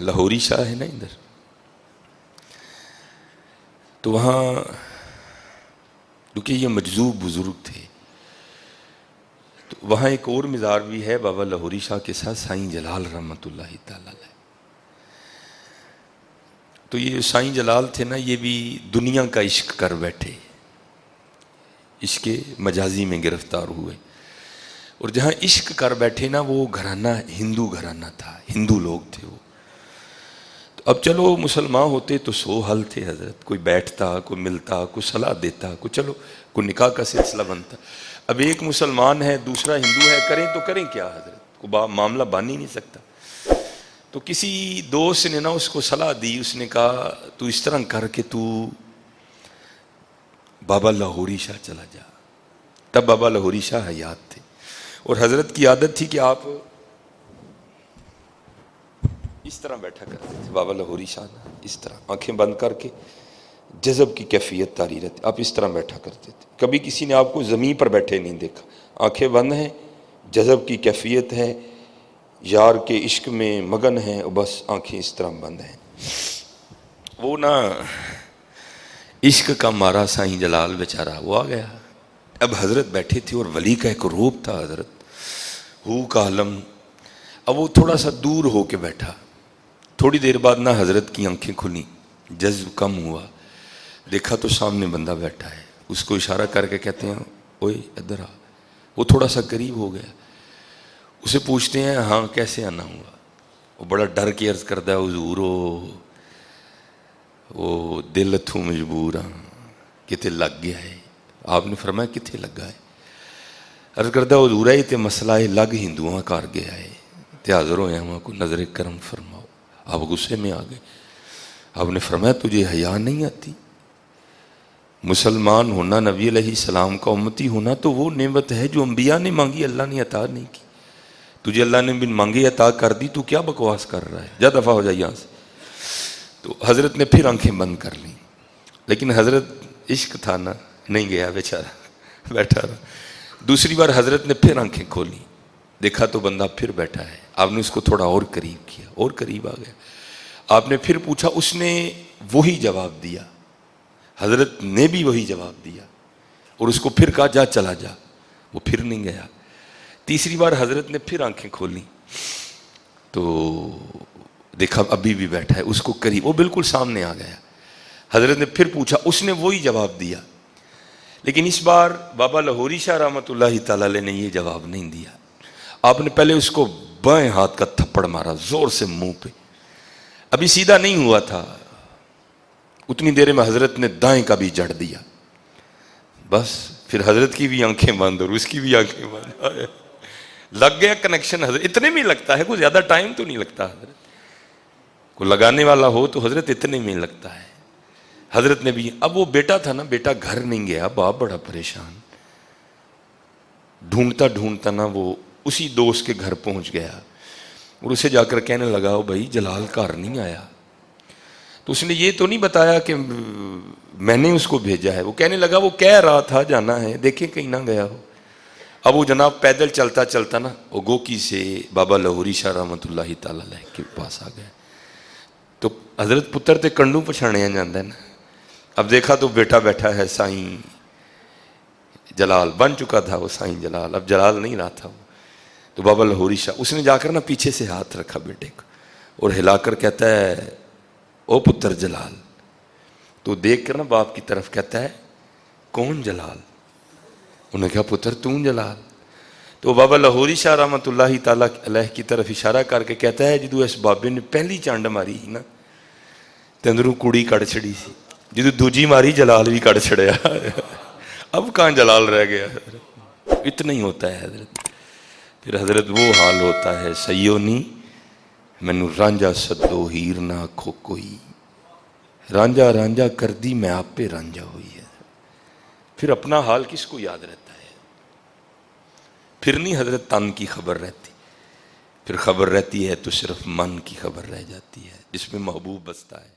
لاہوری شاہ ہے نا ادھر تو وہاں کیونکہ یہ مجذوب بزرگ تھے۔ تو وہاں ایک اور مزار بھی ہے، بابا لاہوری شاہ کے ساتھ، سائیں جلال رحمۃ اللہ تعالی تو یہ سائیں جلال تھے نا، یہ بھی دنیا کا عشق کر بیٹھے۔ عشق مجازی میں گرفتار ہوئے۔ اور جہاں عشق کر بیٹھے نا، وہ گھرانہ، ہندو گھرانہ تھا۔ ہندو لوگ تھے وہ۔ اب چلو مسلمان ہوتے تو سو حل تھے حضرت، کوئی بیٹھتا، کوئی ملتا، کوئی صلاح دیتا، کوئی چلو، کوئی نکاح کا سلسلہ بنتا۔ اب ایک مسلمان ہے، دوسرا ہندو ہے، کریں تو کریں کیا حضرت؟ کو معاملہ بان ہی نہیں سکتا۔ تو کسی دوست نے نا اس کو صلاح دی، اس نے کہا، تو اس طرح کر کے تو بابا لاہوری شاہ چلا جا۔ تب بابا لاہوری شاہ حیات تھے۔ اور حضرت کی عادت تھی کہ آپ اس طرح بیٹھا کرتے تھے۔ بابا لاہوری شاہ اس طرح۔ آنکھیں بند کر کے جذب کی کیفیت تاری رہتی۔ آپ اس طرح بیٹھا کرتے تھے۔ کبھی کسی نے آپ کو زمین پر بیٹھے نہیں دیکھا۔ آنکھیں بند ہیں، جذب کی کیفیت ہے۔ یار کے عشق میں مگن ہیں، بس آنکھیں اس طرح بند ہیں۔ وہ نا عشق کا مارا سائیں جلال بیچارہ، وہ آ گیا۔ اب حضرت بیٹھے تھے اور ولی کا ایک روپ تھا حضرت۔ ہو کا عالم اب وہ تھوڑا سا دور ہو کے بیٹھا۔ تھوڑی دیر بعد نہ حضرت کی آنکھیں کھلی، جذب کم ہوا۔ دیکھا تو سامنے بندہ بیٹھا ہے۔ اس کو اشارہ کر کے کہتے ہیں، اوئے، ادھر آ۔ وہ تھوڑا سا قریب ہو گیا۔ اسے پوچھتے ہیں ہاں کیسے آنا ہوا؟ وہ بڑا ڈر کے عرض کرتا ہے، حضور وہ دل اتوں مجبور ہاں کتنے لگ گیا ہے؟ آپ نے فرمایا کتنے لگا ہے؟ عرض کرتا حضور ہے یہ مسئلہ ہے، لگ ہندو کر گیا ہے۔ تے حاضر ہوئے وہاں کو نظر کرم فرماؤ آپ غصے میں آ گئے۔ آپ نے فرمایا، تجھے حیا نہیں آتی؟ مسلمان ہونا، نبی علیہ السلام کا امتی ہونا تو وہ نعمت ہے جو انبیاء نے مانگی، اللہ نے عطا نہیں کی۔ تجھے اللہ نے بن مانگی، عطا کر دی، تو کیا بکواس کر رہا ہے؟ جا دفعہ ہو جائے یہاں سے۔ تو حضرت نے پھر آنکھیں بند کر لی لیکن حضرت عشق تھا نا، نہیں گیا بیچارہ، بیٹھا رہا۔ دوسری بار حضرت نے پھر آنکھیں کھولی۔ دیکھا تو بندہ پھر بیٹھا ہے۔ آپ نے اس کو تھوڑا اور قریب کیا، اور قریب آ گیا۔ آپ نے پھر پوچھا، اس نے وہی جواب دیا۔ حضرت نے بھی وہی جواب دیا۔ اور اس کو پھر کہا، جا، چلا جا۔ وہ پھر نہیں گیا۔ تیسری بار حضرت نے پھر آنکھیں کھولی۔ تو دیکھا، ابھی بھی بیٹھا ہے۔ اس کو قریب، وہ بالکل سامنے آ گیا۔ حضرت نے پھر پوچھا، اس نے وہی جواب دیا۔ لیکن اس بار بابا لاہوری شاہ رحمۃ اللہ تعالی نے یہ جواب نہیں دیا۔ آپ نے پہلے اس کو بائیں ہاتھ کا تھپڑ مارا، زور سے منہ پہ۔ ابھی سیدھا نہیں ہوا تھا۔ اتنی دیر میں حضرت نے دائیں کا بھی جڑ دیا۔ بس، پھر حضرت کی بھی آنکھیں بند اور اس کی بھی آنکھیں بند۔ لگ گیا کنیکشن حضرت۔ اتنے میں لگتا ہے، کوئی زیادہ ٹائم تو نہیں لگتا حضرت۔ کو لگانے والا ہو تو حضرت اتنے میں لگتا ہے۔ حضرت نے بھی، اب وہ بیٹا تھا نا، بیٹا گھر نہیں گیا۔ باپ بڑا پریشان۔ ڈھونڈتا ڈھونڈتا نا وہ اسی دوست کے گھر پہنچ گیا اور اسے جا کر کہنے لگا بھائی، جلال گھر نہیں آیا۔ تو اس نے یہ تو نہیں بتایا کہ میں نے اس کو بھیجا ہے۔ وہ کہنے لگا، وہ کہہ رہا تھا، جانا ہے۔ دیکھیں کہیں نہ گیا ہو۔ اب وہ جناب پیدل چلتا چلتا نا، وہ گوکی سے بابا لہوری شاہ رحمۃ اللہ تعالی کے پاس آ گیا تو حضرت پتر تے کنڈو پچھاڑیا جانا ہے نا۔ اب دیکھا تو بیٹا بیٹھا ہے، سائیں جلال بن چکا تھا وہ، سائیں جلال۔ اب جلال نہیں رہا تھا وہ۔ تو بابا لاہوری شاہ، اس نے جا کر نا پیچھے سے ہاتھ رکھا بیٹے کو اور ہلا کر کہتا ہے، او پتر جلال، تو دیکھ کر نا باپ کی طرف کہتا ہے، کون جلال؟ انہوں نے کہا، پتر تون جلال. تو بابا لاہوری شاہ رحمت اللہ تعالیٰ علیہ کی طرف اشارہ کر کے کہتا ہے، جدو اس بابے نے پہلی چانڈ ماری نا اندروں کڑی کڑ چڑی سی، جدو دوجی ماری جلال بھی کڑ چڑیا اب کہاں جلال رہ گیا؟ اتنا ہی ہوتا ہے حضرت۔ پھر حضرت وہ حال ہوتا ہے سیو نی مینو رانجا سدو ہیر نہ آخو کوئی۔ رانجا رانجا کر دی میں آپ پہ رانجا ہوئی ہے۔ پھر اپنا حال کس کو یاد رہتا ہے؟ پھر نہیں حضرت تن کی خبر رہتی۔ پھر خبر رہتی ہے تو صرف من کی خبر رہ جاتی ہے، جس میں محبوب بستا ہے۔